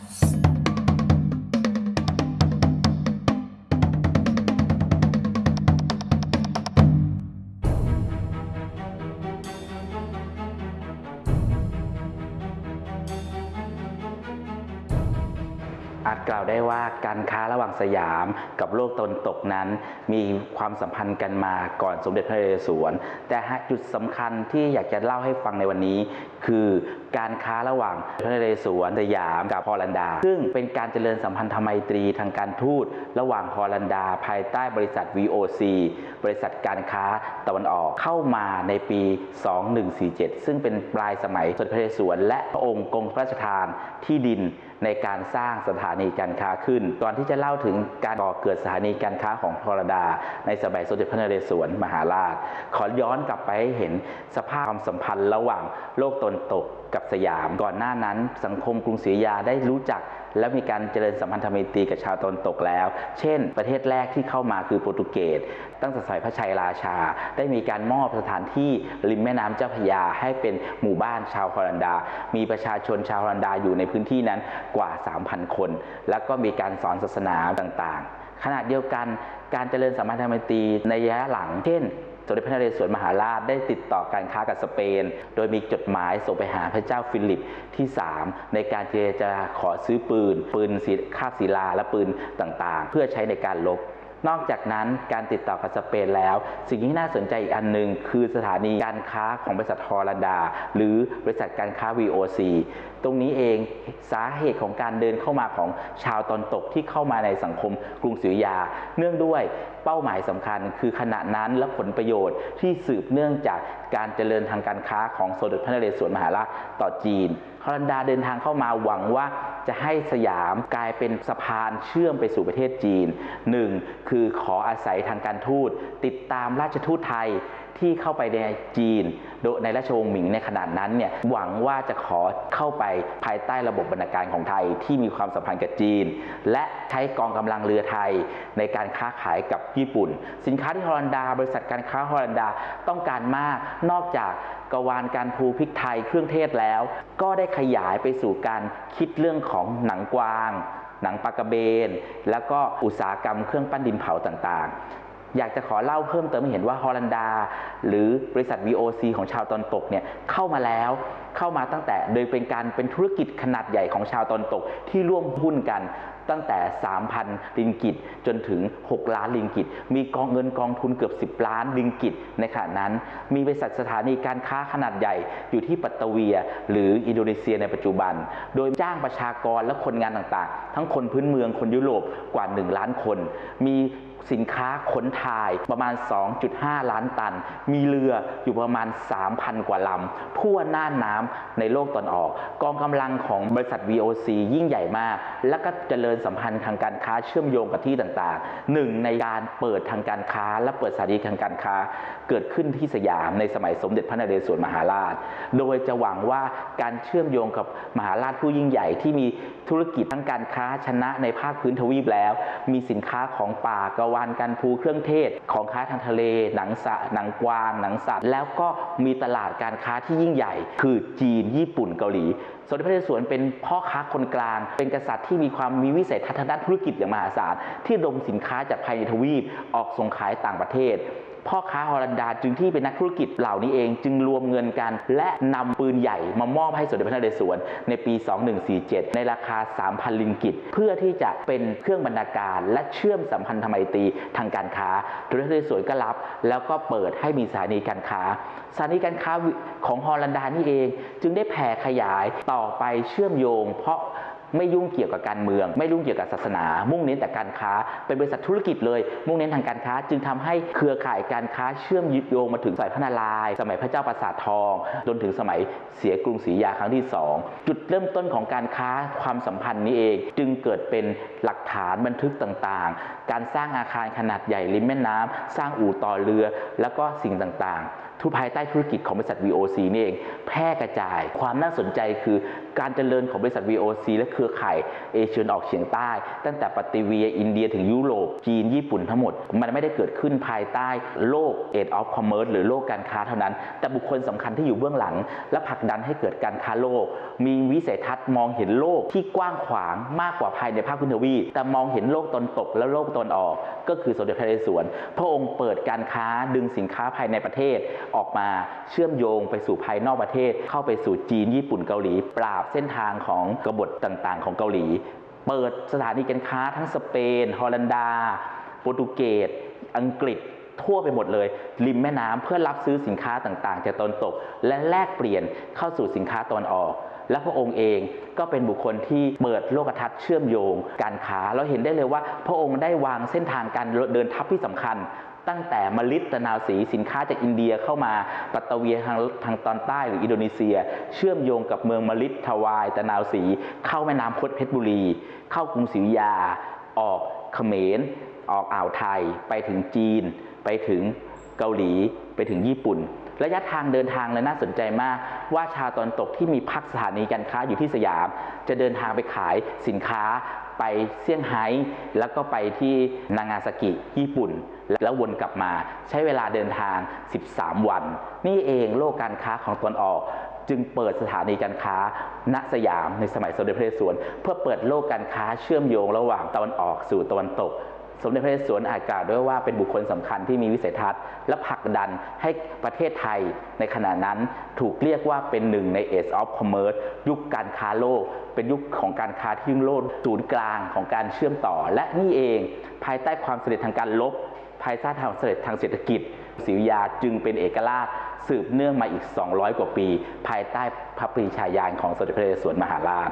Thank you. อาจกล่าวได้ว่าการค้าระหว่างสยามกับโลกตะวันตกนั้น มีความสัมพันธ์กันมาก่อนสมเด็จพระนเรศวร แต่จุดสำคัญที่อยากจะเล่าให้ฟังในวันนี้ คือการค้าระหว่างพระนเรศวรสยามกับฮอลันดา ซึ่งเป็นการเจริญสัมพันธไมตรีทางการทูต ระหว่างฮอลันดา ภายใต้บริษัท VOC บริษัทการค้าตะวันออกเข้ามาในปี 2147 ซึ่งเป็นปลายสมัยสมเด็จพระนเรศวรและพระองค์กรมพระราชทานที่ดิน ในการสร้างสถานีการค้าขึ้นก่อนที่จะเล่าถึงการก่อเกิดสถานีการค้าของพรดา ในสมัยสมเด็จพระนเรศวรมหาราช ขอย้อนกลับไปให้เห็นสภาพความสัมพันธ์ระหว่างโลกตนตกกับ สยาม ก่อนหน้านั้น สังคมกรุงศรีอยุธยาได้รู้จัก และมีการเจริญสัมพันธไมตรีกับชาวตะวันตกแล้ว เช่น ประเทศแรกที่เข้ามาคือโปรตุเกส ตั้งแต่สมัยพระชัยราชา ได้มีการมอบสถานที่ริมแม่น้ำเจ้าพระยาให้เป็นหมู่บ้านชาวฮอลันดา มีประชาชนชาวฮอลันดาอยู่ในพื้นที่นั้นกว่า 3,000 คน แล้วก็มีการสอนศาสนาต่างๆ ขณะเดียวกันการเจริญสัมพันธไมตรีในระยะหลัง เช่นสมเด็จพระนเรศวรมหาราชได้ติดต่อการค้ากับสเปน โดยมีจดหมายส่งไปหาพระเจ้าฟิลิปที่ 3 ในการเจรจาขอซื้อปืน ปืนสีคาบศิลาและปืนต่างๆ เพื่อใช้ในการลบ นอกจากนั้นการติดต่อกับสเปนแล้ว สิ่งที่น่าสนใจอีกอันหนึ่งคือสถานีการค้าของบริษัทฮอลันดา หรือบริษัทการค้า VOC ตรงนี้เองสาเหตุของการเดินเข้ามาของชาวตอนตกที่เข้ามาในสังคมกรุงศรีอยา เนื่องด้วยเป้าหมายสำคัญ คือขณะนั้นและผลประโยชน์ที่สืบเนื่องจากการเจริญทางการค้าของสมเด็จพระนเรศวรมหาราชต่อจีนฮอลันดาเดินทางเข้ามาหวังว่าจะให้สยามกลายเป็นสะพานเชื่อมไปสู่ประเทศจีน 1. คือขออาศัยทางการทูตติดตามราชทูตไทยที่เข้าไปในจีน โดยในราชวงศ์หมิงในขนาดนั้นเนี่ยหวังว่าจะขอเข้าไปภายใต้ระบบบรรณาการของไทยที่มีความสัมพันธ์กับจีน และใช้กองกำลังเรือไทยในการค้าขายกับญี่ปุ่น สินค้าที่ฮอลันดา บริษัทการค้าฮอลันดาต้องการมาก นอกจากกวานการภูพริกไทยเครื่องเทศแล้ว ก็ได้ขยายไปสู่การคิดเรื่องของหนังกวาง หนังปลากระเบน แล้วก็อุตสาหกรรมเครื่องปั้นดินเผาต่างๆ อยากจะขอเล่าเพิ่มเติมให้เห็นว่าฮอลันดา หรือบริษัท VOC ของชาวตอนตกเนี่ยเข้ามาแล้วเข้ามาตั้งแต่โดยเป็นการเป็นธุรกิจขนาดใหญ่ของชาวตอนตกที่ร่วมหุ้นกัน ตั้งแต่ 3,000 ลิงกิตจนถึง 6 ล้านลิงกิต มีกองเงินกองทุนเกือบ 10 ล้านลิงกิตในขณะนั้น มีบริษัทสถานีการค้าขนาดใหญ่อยู่ที่ปัตตาเวีย หรืออินโดนีเซียในปัจจุบัน โดยจ้างประชากรและคนงานต่างๆ ทั้งคนพื้นเมืองคนยุโรปกว่า 1 ล้านคน มี สินค้าขนถ่ายประมาณ 2.5 ล้านตัน มีเรืออยู่ประมาณ 3,000 กว่าลำทั่วหน่าน้ำในโลกตอนออก กองกำลังของบริษัท VOC ยิ่งใหญ่มาก และก็เจริญสัมพันธ์ทางการค้าเชื่อมโยงกับที่ต่างๆ หนึ่งในการเปิดทางการค้า และเปิดสถานีทางการค้า เกิดขึ้นที่สยามในสมัยสมเด็จพระนเรศวรมหาราช โดยจะหวังว่าการเชื่อมโยงกับมหาราชผู้ยิ่งใหญ่ที่มีธุรกิจทั้งการค้าชนะในภาคพื้นทวีปแล้ว มีสินค้าของป่าก็วานการภูเครื่องเทศ ของค้าทางทะเล หนังสะหนังกวาง หนังสัตว์ แล้วก็มีตลาดการค้าที่ยิ่งใหญ่ คือจีน ญี่ปุ่น เกาหลี สมเด็จพระนเรศวรเป็นพ่อค้าคนกลาง เป็นกษัตริย์ที่มีความมีวิสัยทัศน์ด้านธุรกิจอย่างมหาศาล ที่ดมสินค้าจากภายในทวีป ออกส่งขายต่างประเทศ พ่อค้าฮอลันดาจึงที่เป็นนักธุรกิจเหล่านี้เอง จึงรวมเงินกัน และนำปืนใหญ่มามอบให้สมเด็จพระนเรศวรในปี 2147 ในราคา 3,000 ลิงกิต เพื่อที่จะเป็นเครื่องบรรณาการ และเชื่อมสัมพันธไมตรีทางการค้าสมเด็จพระนเรศวรก็รับ แล้วก็เปิดให้มีสถานีการค้าสถานีการค้าของฮอลันดานี่เอง จึงได้แผ่ขยายต่อไปเชื่อมโยง เพราะ ไม่ยุ่งเกี่ยวกับการเมือง ไม่ยุ่งเกี่ยวกับศาสนา มุ่งเน้นแต่การค้า เป็นบริษัทธุรกิจเลย มุ่งเน้นทางการค้า จึงทำให้เครือข่ายการค้าเชื่อมยึดโยงมาถึงสมัยพระนารายณ์สมัยพระเจ้าปราสาททอง จนถึงสมัยเสียกรุงศรีอยุธยาครั้งที่ 2 จุดเริ่มต้นของการค้าความสัมพันธ์นี้เอง จึงเกิดเป็นหลักฐานบันทึกต่างๆ การสร้างอาคารขนาดใหญ่ริมแม่น้ำสร้างอู่ต่อเรือ แล้วก็สิ่งต่างๆทุกภายใต้ธุรกิจของบริษัท VOC นี่เอง แพร่กระจาย ความน่าสนใจคือ การเจริญของบริษัท VOC และเครือข่ายเอเชียตะวันออกเฉียงใต้ ตั้งแต่ปฏิเวียอินเดียถึงยุโรป จีน ญี่ปุ่นทั้งหมด มันไม่ได้เกิดขึ้นภายใต้โลก Age of Commerce หรือโลกการค้าเท่านั้น แต่บุคคลสำคัญที่อยู่เบื้องหลัง และผลักดันให้เกิดการค้าโลก มีวิสัยทัศน์มองเห็นโลกที่กว้างขวางมากกว่าภายในภาคพื้นทวีปแต่มองเห็นโลกตนตกและโลกตนออก ก็คือสมเด็จพระนเรศวรพระองค์เปิดการค้าดึงสินค้าภายในประเทศออกมาเชื่อมโยงไปสู่ภายนอกประเทศ เข้าไปสู่จีนญี่ปุ่นเกาหลี ปราบเส้นทางของกบฏต่างๆ ของเกาหลี เปิดสถานีการค้าทั้งสเปน ฮอลันดา โปรตุเกส อังกฤษทั่วไปหมดเลย ริมแม่น้ำเพื่อรับซื้อสินค้าต่างๆ จากตะวันตก และแลกเปลี่ยนเข้าสู่สินค้าตะวันออก และพระองค์เองก็เป็นบุคคลที่เปิดโลกทัศน์เชื่อมโยง การค้าเราเห็นได้เลยว่า พระองค์ได้วางเส้นทางการเดินทัพที่สำคัญ ตั้งแต่มลิตะนาวสีสินค้าจากอินเดียเข้ามาปัตตเวียทางทางตอนใต้หรืออินโดนีเซีย เชื่อมโยงกับเมืองมลิทวายตะนาวสี เข้าแม่น้ำคดเพชรบุรี เข้ากรุงศรีอยุธยา ออกเขมร ออกอ่าวไทย ไปถึงจีน ไปถึงเกาหลี ไปถึงญี่ปุ่นระยะทางเดินทางเลยน่าสนใจมาก ว่าชาวตอนตกที่มีพักสถานีการค้าอยู่ที่สยาม จะเดินทางไปขายสินค้า ไปเซี่ยงไฮ้แล้วก็ไปที่นางาซากิญี่ปุ่น แล้ววนกลับมาใช้เวลาเดินทาง 13 วัน นี่เองโลกการค้าของตะวันออกจึงเปิดสถานีการค้า ณสยามในสมัยสมเด็จพระนเรศวรเพื่อเปิดโลกการค้าเชื่อมโยงระหว่างตะวันออกสู่ตะวันตก สมเด็จพระนเรศวรอาจกล่าวด้วยว่าเป็นบุคคลสำคัญที่มีวิสัยทัศน์ และผลักดันให้ประเทศไทยในขณะนั้นถูกเรียกว่าเป็นหนึ่งใน Age of Commerce ยุคการค้าโลก เป็นยุคของการค้าที่ยิ่งโลดศูนย์กลางของการเชื่อมต่อ และนี่เอง ภายใต้ความสำเร็จทางการลบ ภายใต้ทางเสด็จทางเศรษฐกิจศรีวิยาจึงเป็นเอกราชสืบเนื่องมาอีก 200 กว่าปี ภายใต้พระปรีชาญาณของสมเด็จพระนเรศวรมหาราช